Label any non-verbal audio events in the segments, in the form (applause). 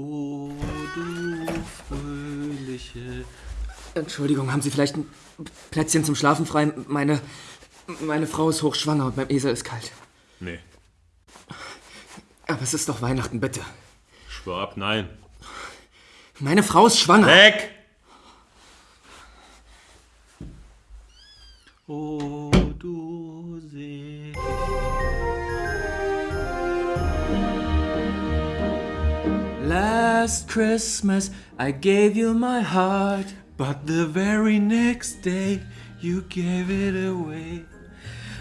Oh, du fröhliche. Entschuldigung, haben Sie vielleicht ein Plätzchen zum Schlafen frei? Meine, meine Frau ist hochschwanger und beim Esel ist kalt. Nee, Aber es ist doch Weihnachten, bitte. schwör ab, nein. Meine Frau ist schwanger. Weg! Oh, du See. Last Christmas I gave you my heart. But the very next day you gave it away.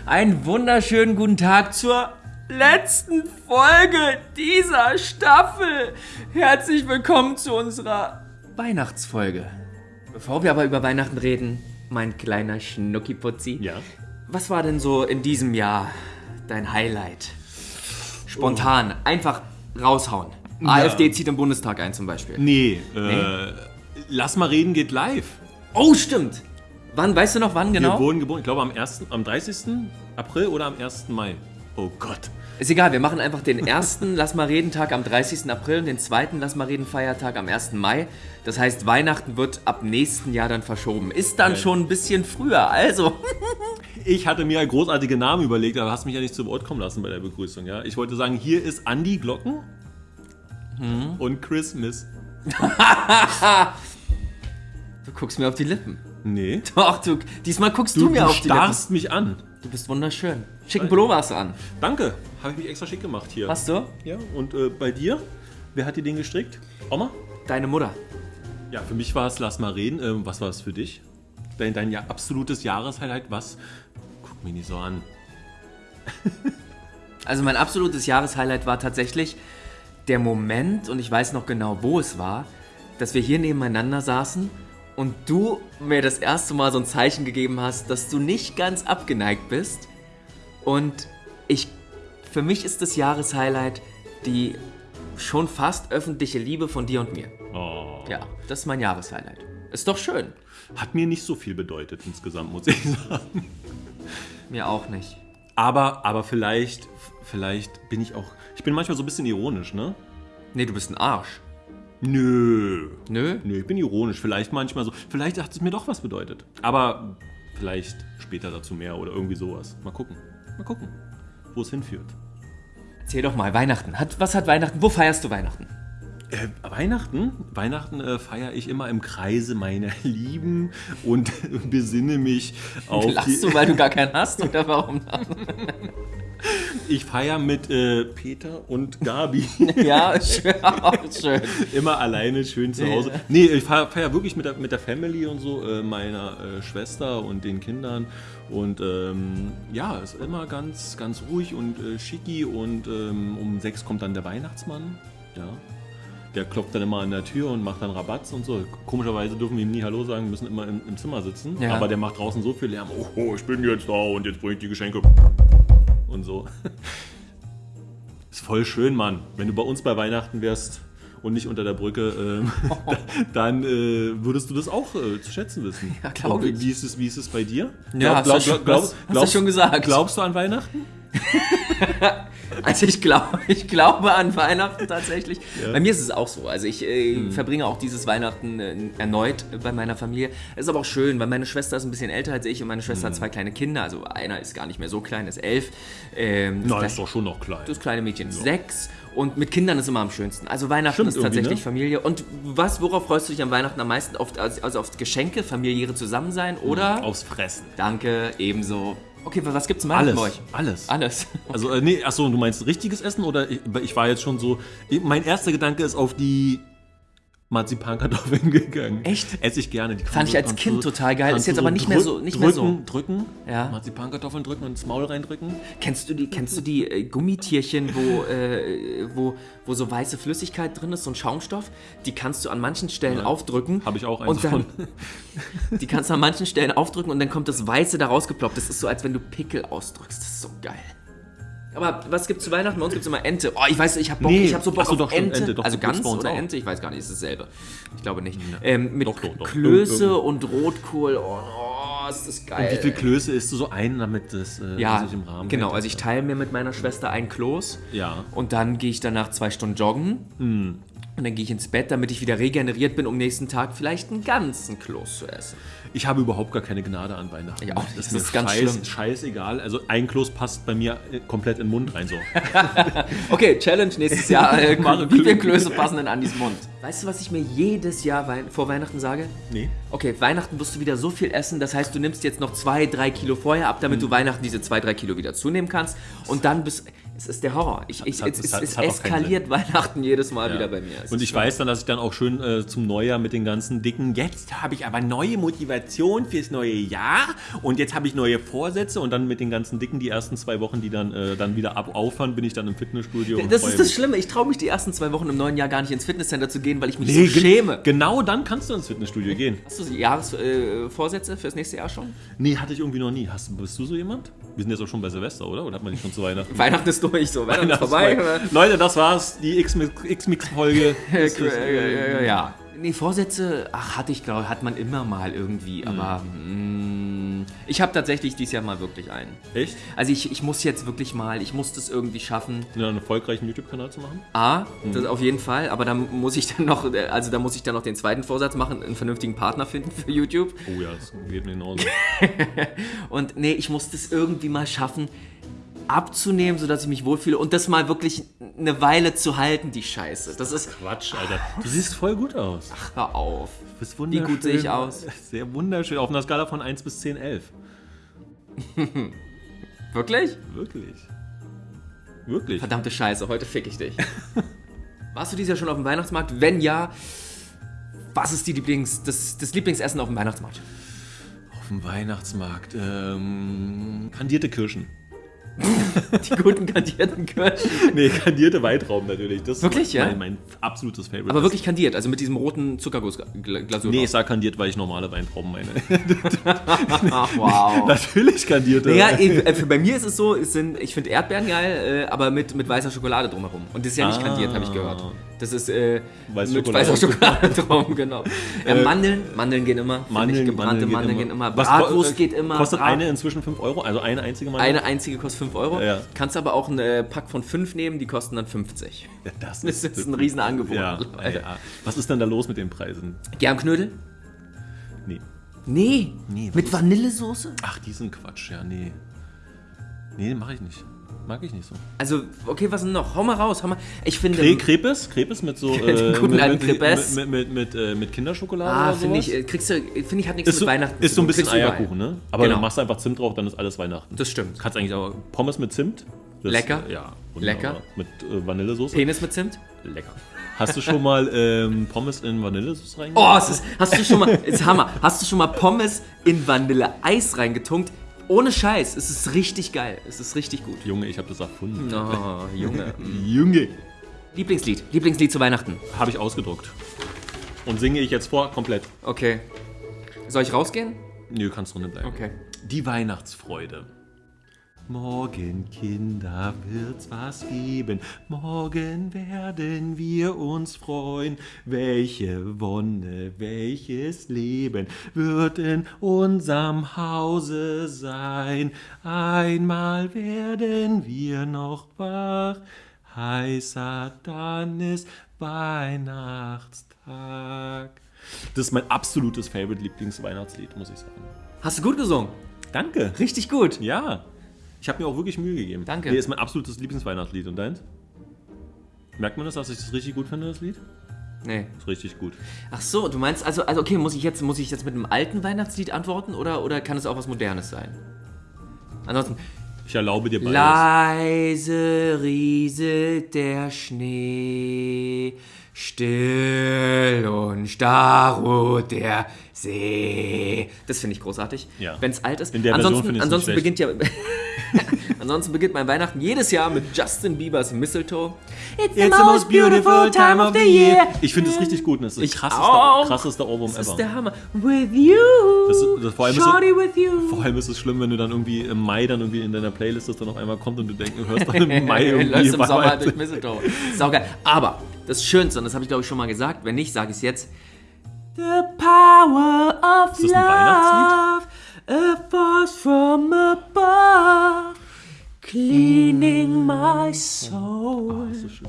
Einen wunderschönen guten Tag zur letzten Folge dieser Staffel. Herzlich willkommen zu unserer Weihnachtsfolge. Bevor wir aber über Weihnachten reden, mein kleiner Schnuckiputzi. Ja. Was war denn so in diesem Jahr dein Highlight? Spontan, einfach raushauen. AfD zieht im Bundestag ein zum Beispiel. Nee, äh, lass mal reden geht live. Oh, stimmt. Wann, weißt du noch wann Wir genau? wurden geboren, ich glaube am 1., am 30. April oder am 1. Mai. Oh Gott. Ist egal, wir machen einfach den ersten Lass mal reden Tag am 30. April und den zweiten Lass mal reden Feiertag am 1. Mai. Das heißt, Weihnachten wird ab nächsten Jahr dann verschoben. Ist dann Geil. schon ein bisschen früher, also. (laughs) Ich hatte mir großartige Namen überlegt, aber hast mich ja nicht zu Wort kommen lassen bei der Begrüßung. Ja? Ich wollte sagen, hier ist Andy Glocken und Christmas. (laughs) Du guckst mir auf die Lippen. Nee. Doch, du, diesmal guckst du, Du, mir du auf die Lippen. starrst mich an. Du bist wunderschön. Schicken Pullover hast du an. Danke. Habe ich mich extra schick gemacht hier. Hast du? Ja, und äh, bei dir? Wer hat dir den gestrickt? Oma? Deine Mutter. Ja, für mich war es Lass mal reden. Ähm, was war es für dich? Dein, dein ja, absolutes Jahreshighlight, was? Guck mich nicht so an. Also mein absolutes Jahreshighlight war tatsächlich der Moment, und ich weiß noch genau, wo es war, dass wir hier nebeneinander saßen und du mir das erste Mal so ein Zeichen gegeben hast, dass du nicht ganz abgeneigt bist. Und ich, für mich ist das Jahreshighlight die schon fast öffentliche Liebe von dir und mir. Oh. Ja, das ist mein Jahreshighlight. Ist doch schön. Hat mir nicht so viel bedeutet insgesamt, muss ich sagen. Mir auch nicht. Aber, aber vielleicht, vielleicht bin ich auch. Ich bin manchmal so ein bisschen ironisch, ne? Nee, du bist ein Arsch. Nö. Nö? Nö, ich bin ironisch. Vielleicht manchmal so. Vielleicht hat es mir doch was bedeutet. Aber vielleicht später dazu mehr oder irgendwie sowas. Mal gucken. Mal gucken, wo es hinführt. Erzähl doch mal, Weihnachten. Hat, was hat Weihnachten? Wo feierst du Weihnachten? Äh, Weihnachten? Weihnachten äh, feiere ich immer im Kreise meiner (laughs) Lieben und (laughs) besinne mich auf. (laughs) Lachst du, weil du gar keinen hast? Oder warum? Ich feiere mit äh, Peter und Gabi. ja, schön. schön. Immer alleine schön zu Hause. Nee, ich feiere feier wirklich mit der, mit der Family und so, äh, meiner äh, Schwester und den Kindern. Und ähm, ja, ist immer ganz, ganz ruhig und äh, schicki. Und ähm, um sechs kommt dann der Weihnachtsmann. Ja. Der klopft dann immer an der Tür und macht dann Rabatz und so. Komischerweise dürfen wir ihm nie Hallo sagen, müssen immer im, im Zimmer sitzen. Ja. Aber der macht draußen so viel Lärm. Oh, oh, ich bin jetzt da und jetzt bringe ich die Geschenke. Und so. (laughs) Ist voll schön, Mann. Wenn du bei uns bei Weihnachten wärst und nicht unter der Brücke, ähm, (laughs) dann äh, würdest du das auch äh, zu schätzen wissen. Ja, glaub Und ich. Wie ist es, wie ist es bei dir? Ja, hast du schon- hast- hast du schon gesagt. Glaubst du an Weihnachten? (laughs) Also ich glaube, ich glaube an Weihnachten tatsächlich. Ja. Bei mir ist es auch so. Also ich äh, verbringe auch dieses Weihnachten äh, erneut bei meiner Familie. Es ist aber auch schön, weil meine Schwester ist ein bisschen älter als ich und meine Schwester hat zwei kleine Kinder. Also einer ist gar nicht mehr so klein, ist elf. Ähm, Nein, ist doch schon noch klein. Das kleine Mädchen ist sechs und mit Kindern ist immer am schönsten. Also Weihnachten Stimmt ist tatsächlich ne? Familie. Und was, worauf freust du dich am Weihnachten am meisten? Auf, also also auf Geschenke, familiäre Zusammensein oder? Aufs Fressen. Danke, ebenso. Okay, was gibt's zum Alles. bei euch? Alles. Alles. (laughs) Also, äh, nee, achso, du meinst richtiges Essen oder ich, ich war jetzt schon so. Ich, mein erster Gedanke ist auf die Marzipankartoffeln (laughs) gegangen. Echt? Esse ich gerne. Die Fand ich als Kind total geil. Ist jetzt aber nicht mehr so- nicht mehr so. drücken, Drücken, Ja. Marzipankartoffeln drücken und ins Maul reindrücken. Kennst du die, kennst du die äh, Gummitierchen, wo, äh, wo, wo so weiße Flüssigkeit drin ist, so ein Schaumstoff? Die kannst du an manchen Stellen aufdrücken. Habe ich auch eins und dann, davon. (laughs) Die kannst du an manchen Stellen aufdrücken und dann kommt das Weiße da rausgeploppt. Das ist so, als wenn du Pickel ausdrückst. Das ist so geil. Aber was gibt's zu Weihnachten? Bei uns gibt's immer Ente. Oh, ich weiß, ich hab Bock, Nee. ich hab so Bock Ach so, auf doch, stimmt, Ente. Ente, doch, also Gans uns oder auch. Ente? Ich weiß gar nicht, ist dasselbe. Ich glaube nicht. Ähm, mit Doch, doch. Klöße und Rotkohl. Oh, oh, ist das geil. Wie viel Klöße isst du so ein, damit das äh, Ja, sich im Rahmen genau. hält? Also ich teile mir mit meiner Schwester ein Kloß. Ja. Und dann gehe ich danach zwei Stunden joggen. Und dann gehe ich ins Bett, damit ich wieder regeneriert bin, um nächsten Tag vielleicht einen ganzen Kloß zu essen. Ich habe überhaupt gar keine Gnade an Weihnachten. Ich auch nicht. Das, Das ist ganz scheiß, schlimm. scheißegal. Also ein Kloß passt bei mir äh, komplett in den Mund rein so. (laughs) Okay, Challenge nächstes Jahr. Äh, (laughs) wie viele Klö- Klöße passen in Andis Mund? Weißt du, was ich mir jedes Jahr Wei vor Weihnachten sage? nee. Okay, Weihnachten wirst du wieder so viel essen, das heißt, du nimmst jetzt noch zwei, drei Kilo vorher ab, Mhm. damit du Weihnachten diese zwei, drei Kilo wieder zunehmen kannst. Und dann bist es ist der Horror. Ich, ich, Es hat- es, hat- es es hat eskaliert Weihnachten jedes Mal Ja. wieder bei mir. Und ich schlimm. weiß dann, dass ich dann auch schön äh, zum Neujahr mit den ganzen dicken, jetzt habe ich aber neue Motivation fürs neue Jahr und jetzt habe ich neue Vorsätze und dann mit den ganzen dicken die ersten zwei Wochen, die dann, äh, dann wieder ab aufhören, bin ich dann im Fitnessstudio. Das ist das. Schlimme. Ich traue mich die ersten zwei Wochen im neuen Jahr gar nicht ins Fitnesscenter zu gehen, weil ich mich Nee, so schäme. Genau dann kannst du ins Fitnessstudio gehen. Hast du Jahresvorsätze äh, fürs nächste Jahr schon? Nee, hatte ich irgendwie noch nie. Hast, bist du so jemand? Wir sind jetzt auch schon bei Silvester, oder? Oder hat man nicht schon zu Weihnachten? Weihnachten ist durch, so. Weihnachten ist vorbei. Leute, das war's. Die X-Mix-Folge. (laughs) Ja. Nee, Vorsätze, ach, hatte ich, glaube hat man immer mal irgendwie, aber mm, ich habe tatsächlich dieses Jahr mal wirklich einen. Echt? Also ich, ich muss jetzt wirklich mal, ich muss das irgendwie schaffen. Ja, einen erfolgreichen YouTube-Kanal zu machen? A, das auf jeden Fall, aber dann muss ich dann noch, also da muss ich dann noch den zweiten Vorsatz machen, einen vernünftigen Partner finden für YouTube. Oh ja, das geht mir genauso. (laughs) Und nee, ich muss das irgendwie mal schaffen, abzunehmen, sodass ich mich wohlfühle und das mal wirklich eine Weile zu halten, die Scheiße. Das ist, Quatsch, Alter. Du siehst voll gut aus. hör auf. Du bist Wie wunderschön. gut sehe ich aus? Sehr wunderschön. Auf einer Skala von 1 bis 10, 11. (laughs) Wirklich? Wirklich. Wirklich. Verdammte Scheiße, heute fick ich dich. (laughs) Warst du dieses Jahr schon auf dem Weihnachtsmarkt? Wenn ja, was ist die Lieblings, das, das Lieblingsessen auf dem Weihnachtsmarkt? Auf dem Weihnachtsmarkt. Ähm, kandierte Kirschen. (laughs) Die guten kandierten Kirschen. Nee, kandierte Weitraum natürlich. Das Wirklich, ist ja? mein, mein absolutes Favorite. Aber wirklich kandiert, also mit diesem roten Zuckergussglasur. Nee, ich sag kandiert, weil ich normale Weintrauben meine. Ach, (laughs) wow. natürlich kandierte. Naja, eh, für, bei mir ist es so, es sind, ich finde Erdbeeren geil, äh, aber mit, mit weißer Schokolade drumherum. Und das ist ja nicht Ah. kandiert, habe ich gehört. Das ist äh, Weiße mit Schokolade. weißer Schokolade (laughs) drum, genau. Äh, Mandeln, Mandeln gehen immer. Mandeln, gebrannte Mandeln, Mandeln gehen immer. Bratwurst ko- geht immer. Kostet Brat- eine inzwischen 5 Euro? Also eine einzige Mandel? Eine einzige kostet 5 Euro. Ja. Kannst aber auch einen äh, Pack von 5 nehmen, die kosten dann 50. (laughs) Ja, das Das ist ein Riesenangebot. Ja, ja. Was ist denn da los mit den Preisen? Germknödel? Nee. Nee. Nee, mit ist- Vanillesoße? Ach, diesen Quatsch, ja, nee. Nee, mache ich nicht. Mag ich nicht so. Also, okay, was denn noch? Hau mal raus, hau mal. Ich finde. Kre Krepes? Krepes mit so. (laughs) Den guten mit, alten mit. Mit, mit, mit, äh, mit Kinderschokolade ah, finde ich, äh, kriegst du, finde ich, hat nichts Ist so, mit Weihnachten ist so ein bisschen. Eierkuchen, ne? Aber Genau. dann machst du einfach Zimt drauf, dann ist alles Weihnachten. Das stimmt. Kannst eigentlich auch Pommes mit Zimt. Das, Lecker. äh, Ja. wunderbar. Lecker. Mit äh, Vanillesoße. Penis mit Zimt? Lecker. Hast du schon mal ähm, Pommes in Vanillesoße reingemacht? Oh, es ist, hast du schon mal, ist Hammer. Hast du schon mal Pommes in Vanilleeis reingetunkt? Ohne Scheiß, es ist richtig geil. Es ist richtig gut. Junge, ich habe das erfunden. Oh, Junge. (laughs) Junge. Lieblingslied. Lieblingslied zu Weihnachten. Habe ich ausgedruckt. Und singe ich jetzt vor komplett. Okay. Soll ich rausgehen? Nö, kannst drinnen bleiben. Okay. Die Weihnachtsfreude. Morgen, Kinder, wird's was geben. Morgen werden wir uns freuen. Welche Wonne, welches Leben wird in unserem Hause sein. Einmal werden wir noch wach. Heißer, dann ist Weihnachtstag. Das ist mein absolutes Favorite Lieblingsweihnachtslied, muss ich sagen. Hast du gut gesungen? Danke. Richtig gut. Ja. Ich habe mir auch wirklich Mühe gegeben. Danke. Hier ist mein absolutes Lieblingsweihnachtslied. Und deins? Merkt man das, dass ich das richtig gut finde, das Lied? Nee. ist richtig gut. Ach so, du meinst, also, also okay, muss ich jetzt, muss ich jetzt mit einem alten Weihnachtslied antworten oder, oder kann es auch was Modernes sein? Ansonsten, Ich erlaube dir beides. leise rieselt der Schnee, still und starr ruht der See. Das finde ich großartig. Ja. Wenn es alt ist. In der Version ansonsten ich's ansonsten beginnt ja. (laughs) (laughs) ansonsten beginnt mein Weihnachten jedes Jahr mit Justin Biebers Mistletoe. It's It's the most beautiful time of the year. Ich finde es richtig gut. und Das ist Ich krasseste, auch. Ohrwurm Das ist ever. der Hammer. With you. Das ist- das- vor allem ist es- Shorty with you. Vor allem ist es schlimm, wenn du dann irgendwie im Mai dann irgendwie in deiner Playlist das dann auf einmal kommt und du denkst, du hörst dann im (laughs) Mai irgendwie im Sommer durch Mistletoe. Saugeil. Aber das Schönste, und das habe ich glaube ich schon mal gesagt, wenn nicht, sage ich es jetzt. The power of Ist das ein love, a force from above, cleaning my soul. Das ist schön.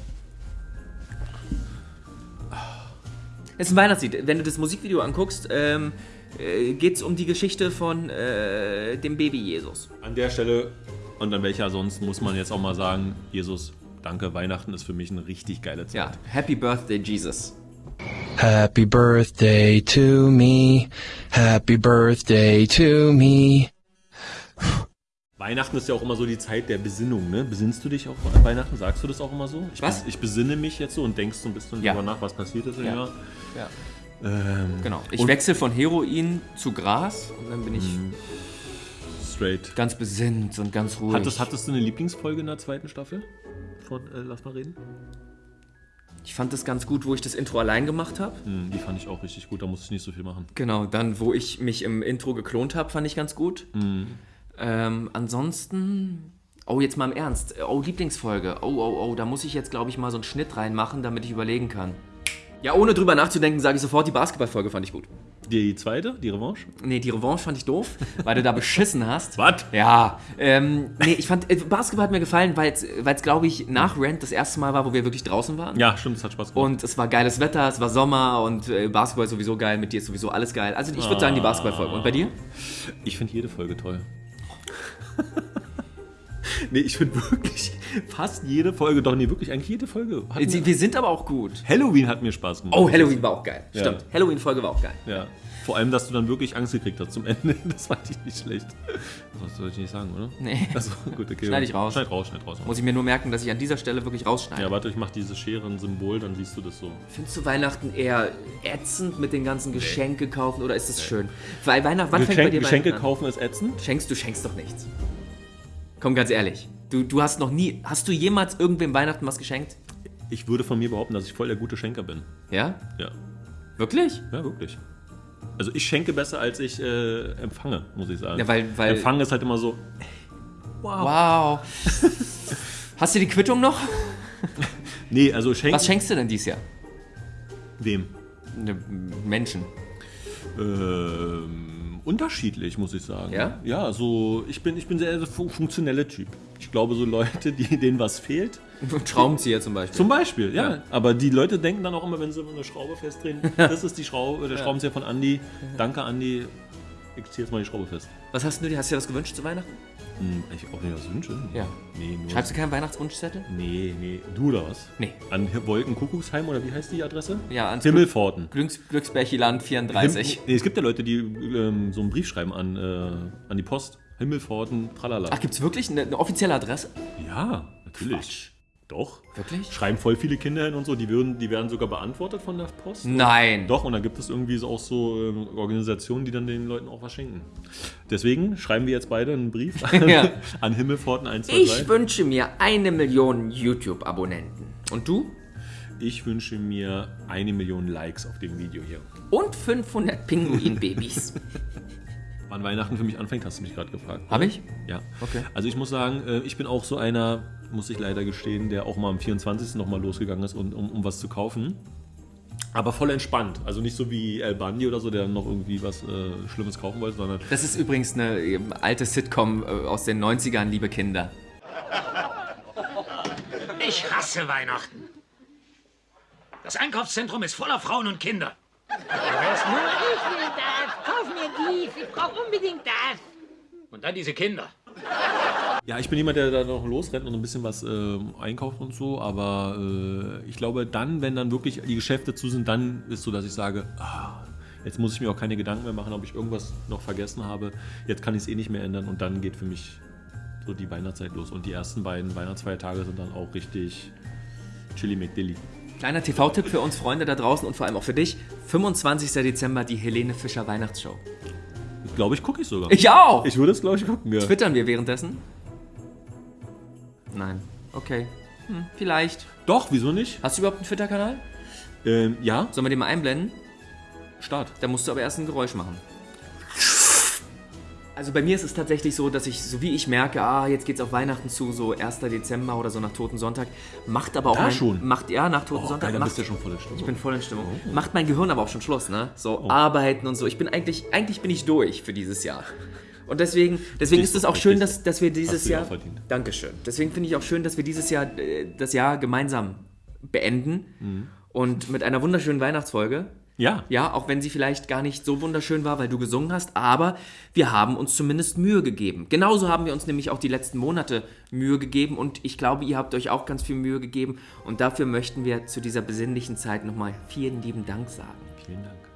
Es ist ein Weihnachtslied. Wenn du das Musikvideo anguckst, ähm, äh, geht es um die Geschichte von äh, dem Baby Jesus. An der Stelle und an welcher sonst muss man jetzt auch mal sagen, Jesus, danke, Weihnachten ist für mich eine richtig geile Zeit. Ja, Happy Birthday Jesus. Happy birthday to me. Happy birthday to me. Weihnachten ist ja auch immer so die Zeit der Besinnung, ne? Besinnst du dich auch an Weihnachten? Sagst du das auch immer so? Ich, Was? bes- Ich besinne mich jetzt so und denkst so ein bisschen Ja. drüber nach, was passiert ist im Ja. Jahr. Ja. Ähm, Genau. Ich wechsle von Heroin zu Gras und dann bin ich straight. ganz besinnt und ganz ruhig. Hattest, hattest du eine Lieblingsfolge in der zweiten Staffel? Von äh, Lass mal reden. ich fand das ganz gut, wo ich das Intro allein gemacht habe. Hm, die fand ich auch richtig gut, da musste ich nicht so viel machen. Genau, dann, wo ich mich im Intro geklont habe, fand ich ganz gut. Ähm, ansonsten. Oh, jetzt mal im Ernst. Oh, Lieblingsfolge. Oh, oh, oh, da muss ich jetzt, glaube ich, mal so einen Schnitt reinmachen, damit ich überlegen kann. Ja, ohne drüber nachzudenken, sage ich sofort, die Basketballfolge fand ich gut. Die zweite, die Revanche? Nee, die Revanche fand ich doof, (laughs) weil du da beschissen hast. Was? Ja, ähm, nee, ich fand, äh, Basketball hat mir gefallen, weil es, glaube ich, nach Rent das erste Mal war, wo wir wirklich draußen waren. Ja, stimmt, es hat Spaß gemacht. Und es war geiles Wetter, es war Sommer und äh, Basketball ist sowieso geil, mit dir ist sowieso alles geil. Also ich würde sagen, die Basketballfolge. Und bei dir? Ich finde jede Folge toll. (laughs) nee, ich finde wirklich fast jede Folge, doch nee, wirklich eigentlich jede Folge. Mir, wir sind aber auch gut. Halloween hat mir Spaß gemacht. Oh, Halloween war auch geil. Ja. Stimmt, Halloween-Folge war auch geil. Ja. Vor allem, dass du dann wirklich Angst gekriegt hast zum Ende. (laughs) Das fand ich nicht schlecht. Das soll ich nicht sagen, oder? Nee. Achso, gut, okay. Schneid ich raus. Schneid raus, schneid raus. Muss ich mir nur merken, dass ich an dieser Stelle wirklich rausschneide. Ja, warte, ich mach dieses Scherensymbol, dann siehst du das so. Findest du Weihnachten eher ätzend mit den ganzen Geschenke kaufen oder ist es schön? Weil Weihnachten, wann fängt bei Geschenk, dir Geschenke Weihnachten an? kaufen ist ätzend. Schenkst du schenkst doch nichts. Komm ganz ehrlich. Du, du hast noch nie, hast du jemals irgendwem Weihnachten was geschenkt? Ich würde von mir behaupten, dass ich voll der gute Schenker bin. Ja? Ja, Wirklich? ja, wirklich. Also ich schenke besser, als ich äh, empfange, muss ich sagen. Ja, weil- weil- Empfangen ist halt immer so, Wow. Hast du die Quittung noch? (laughs) nee, also schenken... Was schenkst du denn dieses Jahr? Wem? Menschen. Ähm, unterschiedlich, muss ich sagen. Ja? Ja, so, ich bin, ich bin sehr, sehr fu- funktioneller Typ. Ich glaube, so Leute, die, denen was fehlt, (laughs) Schraubenzieher zum Beispiel. Zum Beispiel, ja. Ja. Aber die Leute denken dann auch immer, wenn sie eine Schraube festdrehen, (laughs) das ist die Schraube, der Schraubenzieher von Andi. Danke, Andi. Ich ziehe jetzt mal die Schraube fest. was hast du dir? Hast du dir was gewünscht zu Weihnachten? Hm, ich auch nicht was wünsche. Ja. Nee, nur. Schreibst du keinen Weihnachtswunschzettel? Nee, nee. Du oder was? Nee. An Wolkenkuckucksheim oder wie heißt die Adresse? Ja, ans Himmelpforten. Glücks Glücksbärchiland 34. Nee, es gibt ja Leute, die ähm, so einen Brief schreiben an, äh, an die Post. Himmelpforten, tralala. Ach, gibt's wirklich eine, eine offizielle Adresse? ja, natürlich. Doch. Wirklich? Schreiben voll viele Kinder hin und so. Die, würden, die werden sogar beantwortet von der Post. Nein. Doch, und dann gibt es irgendwie so auch so ähm, Organisationen, die dann den Leuten auch was schenken. Deswegen schreiben wir jetzt beide einen Brief (laughs) an, Ja. an Himmelpforten 123. Ich wünsche mir eine Million YouTube-Abonnenten. Und du? Ich wünsche mir eine Million Likes auf dem Video hier. Und 500 Pinguin-Babys. (laughs) (laughs) Wann Weihnachten für mich anfängt, hast du mich gerade gefragt. Hab ich? Ja. Okay. Also ich muss sagen, äh, ich bin auch so einer, muss ich leider gestehen, der auch mal am 24. nochmal losgegangen ist, um, um, um was zu kaufen. Aber voll entspannt. Also nicht so wie El Bandi oder so, der dann noch irgendwie was äh, Schlimmes kaufen wollte, sondern Das ist übrigens eine ähm, alte Sitcom äh, aus den 90ern, liebe Kinder. Ich hasse Weihnachten. Das Einkaufszentrum ist voller Frauen und Kinder. Nur ich will das. Kauf mir dies. Ich brauche unbedingt das. Und dann diese Kinder. Ja, ich bin jemand, der da noch losrennt und ein bisschen was äh, einkauft und so, aber äh, ich glaube, dann, wenn dann wirklich die Geschäfte zu sind, dann ist so, dass ich sage, ah, jetzt muss ich mir auch keine Gedanken mehr machen, ob ich irgendwas noch vergessen habe. Jetzt kann ich es eh nicht mehr ändern und dann geht für mich so die Weihnachtszeit los. Und die ersten beiden Weihnachtsfeiertage sind dann auch richtig chili McDilly. Kleiner TV-Tipp für uns Freunde da draußen und vor allem auch für dich. 25. Dezember die Helene Fischer Weihnachtsshow. Ich glaube, ich gucke ich sogar. Ich auch! Ich würde es, glaube ich, gucken, ja. Twittern wir währenddessen? Nein. Okay. Hm, vielleicht. Doch, wieso nicht? Hast du überhaupt einen Twitter-Kanal? Ähm, ja, Sollen wir den mal einblenden? Start. Da musst du aber erst ein Geräusch machen. Also bei mir ist es tatsächlich so, dass ich, so wie ich merke, ah, jetzt geht's auf Weihnachten zu, so 1. Dezember oder so nach Toten Sonntag, macht aber auch Da mein, schon? macht ja nach Toten Oh, Sonntag, geil, dann macht, bist du ja schon voll in Stimmung. ich bin voll in Stimmung. Macht mein Gehirn aber auch schon Schluss, ne? So Oh. arbeiten und so. Ich bin eigentlich, eigentlich bin ich durch für dieses Jahr. Und deswegen, deswegen ist es auch schön, dass, dass wir dieses Jahr. Dankeschön. Deswegen finde ich auch schön, dass wir dieses Jahr äh, das Jahr gemeinsam beenden Mhm. und mit einer wunderschönen Weihnachtsfolge. Ja. Ja, auch wenn sie vielleicht gar nicht so wunderschön war, weil du gesungen hast, aber wir haben uns zumindest Mühe gegeben. Genauso haben wir uns nämlich auch die letzten Monate Mühe gegeben und ich glaube, ihr habt euch auch ganz viel Mühe gegeben und dafür möchten wir zu dieser besinnlichen Zeit nochmal vielen lieben Dank sagen. Vielen Dank.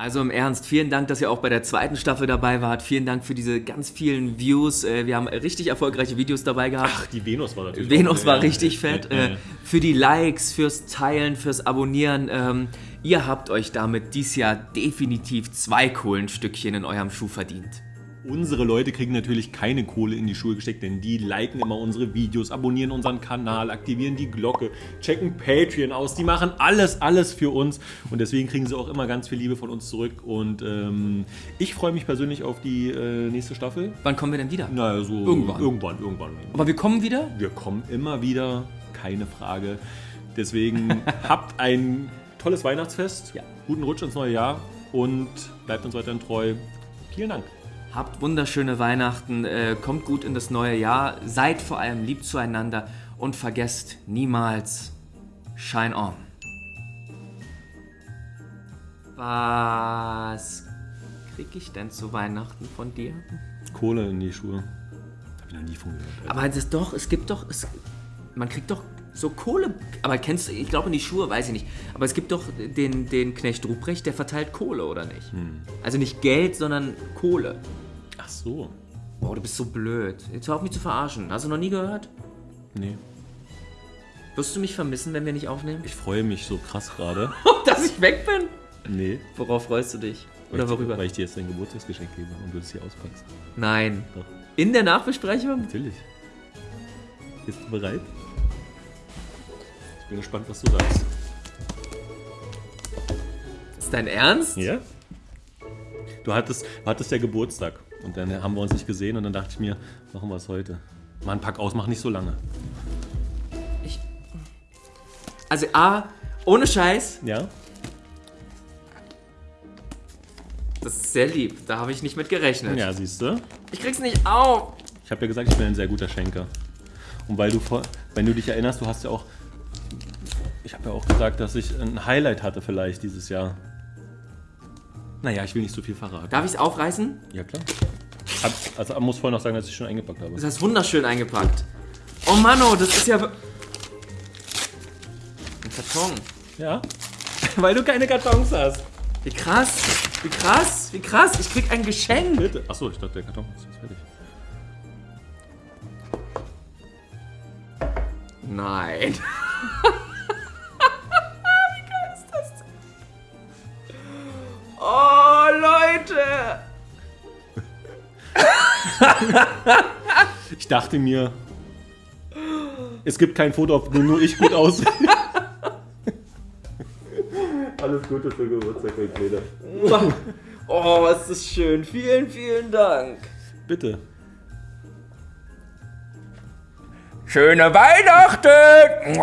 Also im Ernst, vielen Dank, dass ihr auch bei der zweiten Staffel dabei wart. Vielen Dank für diese ganz vielen Views. Äh, Wir haben richtig erfolgreiche Videos dabei gehabt. Ach, die Venus war natürlich. Venus war richtig fett. Äh, für die Likes, fürs Teilen, fürs Abonnieren. Ähm, ihr habt euch damit dies Jahr definitiv zwei Kohlenstückchen in eurem Schuh verdient. Unsere Leute kriegen natürlich keine Kohle in die Schuhe gesteckt, denn die liken immer unsere Videos, abonnieren unseren Kanal, aktivieren die Glocke, checken Patreon aus. Die machen alles, alles für uns und deswegen kriegen sie auch immer ganz viel Liebe von uns zurück. Und ähm, ich freue mich persönlich auf die äh, nächste Staffel. Wann kommen wir denn wieder? Na, so Irgendwann. irgendwann, irgendwann. Aber wir kommen wieder? Wir kommen immer wieder, keine Frage. Deswegen (laughs) habt ein tolles Weihnachtsfest, Ja. guten Rutsch ins neue Jahr und bleibt uns weiterhin treu. Vielen Dank. Habt wunderschöne Weihnachten, äh, kommt gut in das neue Jahr, seid vor allem lieb zueinander und vergesst niemals Shine On. Was krieg ich denn zu Weihnachten von dir? Kohle in die Schuhe. Hab ich noch nie von gehört. Aber es ist doch, es gibt doch, es, man kriegt doch so Kohle. Aber kennst du, ich glaube in die Schuhe, weiß ich nicht. Aber es gibt doch den, den Knecht Ruprecht, der verteilt Kohle, oder nicht? Also nicht Geld, sondern Kohle. Ach so. Boah, du bist so blöd. Jetzt hör auf mich zu verarschen. Hast du noch nie gehört? Nee. Wirst du mich vermissen, wenn wir nicht aufnehmen? Ich freue mich so krass gerade. (laughs) Dass ich weg bin? Nee. Worauf freust du dich? Weil Oder ich- worüber? Weil ich dir jetzt dein Geburtstagsgeschenk gebe und du es hier auspackst. Nein. Doch. In der Nachbesprechung? Natürlich. Bist du bereit? Ich bin gespannt, was du sagst. Ist dein Ernst? Ja? Du hattest, du hattest ja Geburtstag und dann haben wir uns nicht gesehen und dann dachte ich mir, machen wir es heute. Mann, pack aus, mach nicht so lange. Ich, also A, ohne Scheiß, Ja? das ist sehr lieb. Da habe ich nicht mit gerechnet. Ja, siehst du? Ich krieg's nicht auf. Ich habe ja gesagt, ich bin ein sehr guter Schenker. Und weil du wenn du dich erinnerst, du hast ja auch, ich habe ja auch gesagt, dass ich ein Highlight hatte vielleicht dieses Jahr. Naja, ich will nicht so viel verraten. Darf ich's aufreißen? Ja klar. Hab, also muss vorher noch sagen, dass ich schon eingepackt habe. Das heißt wunderschön eingepackt. Oh Manno, das ist ja... Ein Karton. Ja? (laughs) weil du keine Kartons hast. Wie krass. Wie krass. Wie krass. Ich krieg ein Geschenk. Bitte. Achso, ich dachte, der Karton ist jetzt fertig. Nein. (laughs) Leute. (laughs) Ich dachte mir, es gibt kein Foto, auf dem nur ich gut aussehe. (laughs) Alles Gute für Geburtstag, mein Kleiner. (laughs) Oh, ist das schön. Vielen, vielen Dank. Bitte. Schöne Weihnachten.